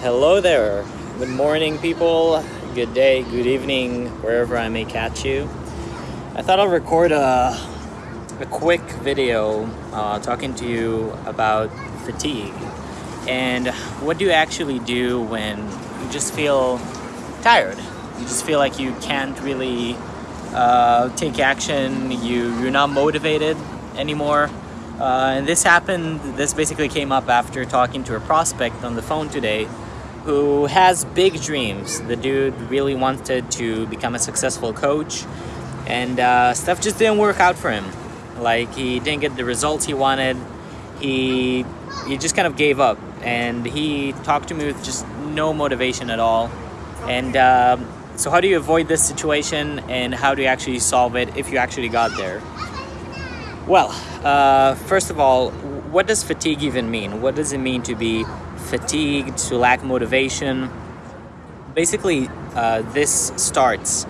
Hello there. Good morning, people. Good day, good evening, wherever I may catch you. I thought I'll record a, a quick video uh, talking to you about fatigue and what do you actually do when you just feel tired. You just feel like you can't really uh, take action, you, you're not motivated anymore. Uh, and this happened, this basically came up after talking to a prospect on the phone today who has big dreams. The dude really wanted to become a successful coach and uh, stuff just didn't work out for him. Like he didn't get the results he wanted. He, he just kind of gave up and he talked to me with just no motivation at all. And uh, so how do you avoid this situation and how do you actually solve it if you actually got there? Well, uh, first of all, what does fatigue even mean? What does it mean to be fatigued, to lack motivation. Basically, uh, this starts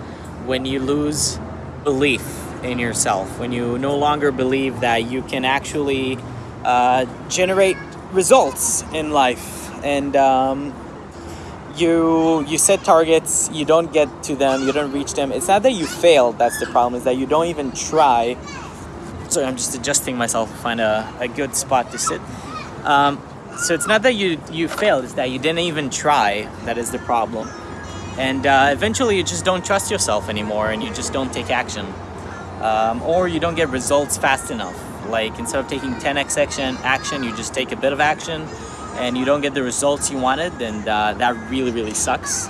when you lose belief in yourself, when you no longer believe that you can actually uh, generate results in life and um, you you set targets you don't get to them you don't reach them it's not that you failed that's the problem is that you don't even try sorry i'm just adjusting myself to find a, a good spot to sit. Um, so it's not that you you failed it's that you didn't even try that is the problem. And uh, eventually you just don't trust yourself anymore and you just don't take action. Um, or you don't get results fast enough. Like instead of taking 10x action action you just take a bit of action and you don't get the results you wanted and uh, that really really sucks.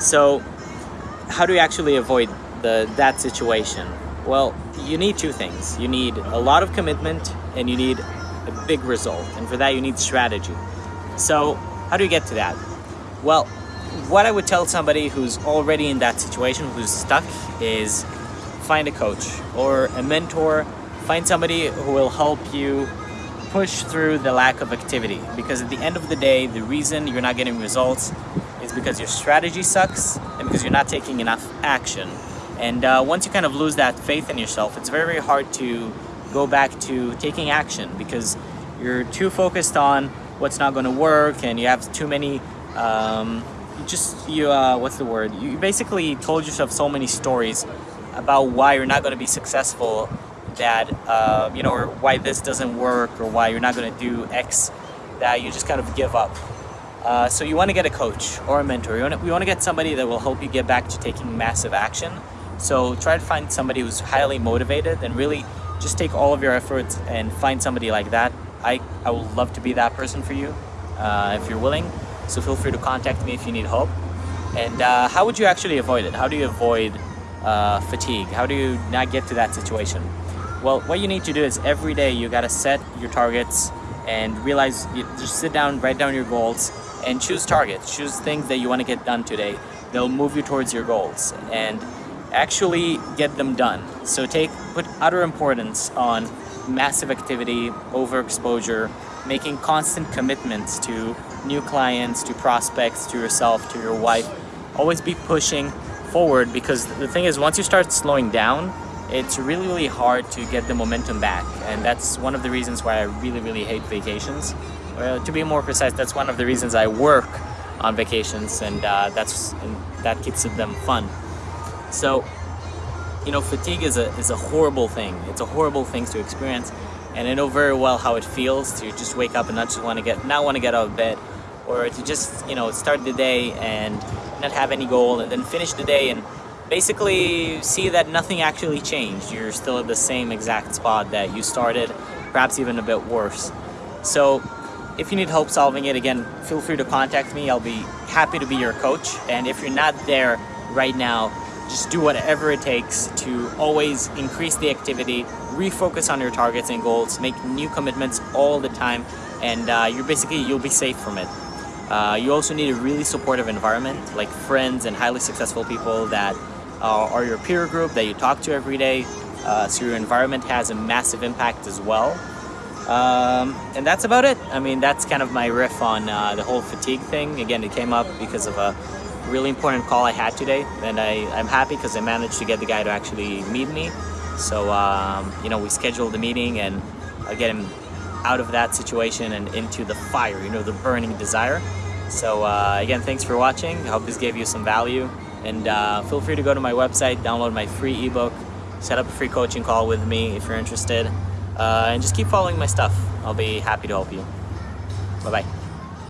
So how do you actually avoid the that situation well you need two things you need a lot of commitment and you need a big result. And for that, you need strategy. So how do you get to that? Well, what I would tell somebody who's already in that situation, who's stuck, is find a coach or a mentor. Find somebody who will help you push through the lack of activity. Because at the end of the day, the reason you're not getting results is because your strategy sucks and because you're not taking enough action. And uh, once you kind of lose that faith in yourself, it's very, very hard to go back to taking action because you're too focused on what's not going to work and you have too many um, just you uh, what's the word? You basically told yourself so many stories about why you're not going to be successful that uh, you know or why this doesn't work or why you're not going to do X that you just kind of give up. Uh, so you want to get a coach or a mentor. You want, to, you want to get somebody that will help you get back to taking massive action so try to find somebody who's highly motivated and really just take all of your efforts and find somebody like that. I, I would love to be that person for you uh, if you're willing. So feel free to contact me if you need help. And uh, how would you actually avoid it? How do you avoid uh, fatigue? How do you not get to that situation? Well, what you need to do is every day you gotta set your targets and realize, you just sit down, write down your goals and choose targets. Choose things that you wanna get done today. They'll move you towards your goals. And actually get them done. So take put utter importance on massive activity, overexposure, making constant commitments to new clients, to prospects, to yourself, to your wife. Always be pushing forward because the thing is once you start slowing down, it's really, really hard to get the momentum back. And that's one of the reasons why I really, really hate vacations. Well, to be more precise, that's one of the reasons I work on vacations and uh, that's and that keeps them fun. So, you know, fatigue is a, is a horrible thing. It's a horrible thing to experience. And I know very well how it feels to just wake up and not just want to get, not want to get out of bed or to just, you know, start the day and not have any goal and then finish the day and basically see that nothing actually changed. You're still at the same exact spot that you started, perhaps even a bit worse. So if you need help solving it, again, feel free to contact me. I'll be happy to be your coach. And if you're not there right now, just do whatever it takes to always increase the activity, refocus on your targets and goals, make new commitments all the time, and uh, you're basically, you'll be safe from it. Uh, you also need a really supportive environment, like friends and highly successful people that uh, are your peer group that you talk to every day. Uh, so your environment has a massive impact as well. Um, and that's about it. I mean, that's kind of my riff on uh, the whole fatigue thing. Again, it came up because of a really important call I had today and I, I'm happy because I managed to get the guy to actually meet me. So, um, you know, we scheduled the meeting and I'll get him out of that situation and into the fire, you know, the burning desire. So uh, again, thanks for watching. I hope this gave you some value. And uh, feel free to go to my website, download my free ebook, set up a free coaching call with me if you're interested, uh, and just keep following my stuff. I'll be happy to help you. Bye-bye.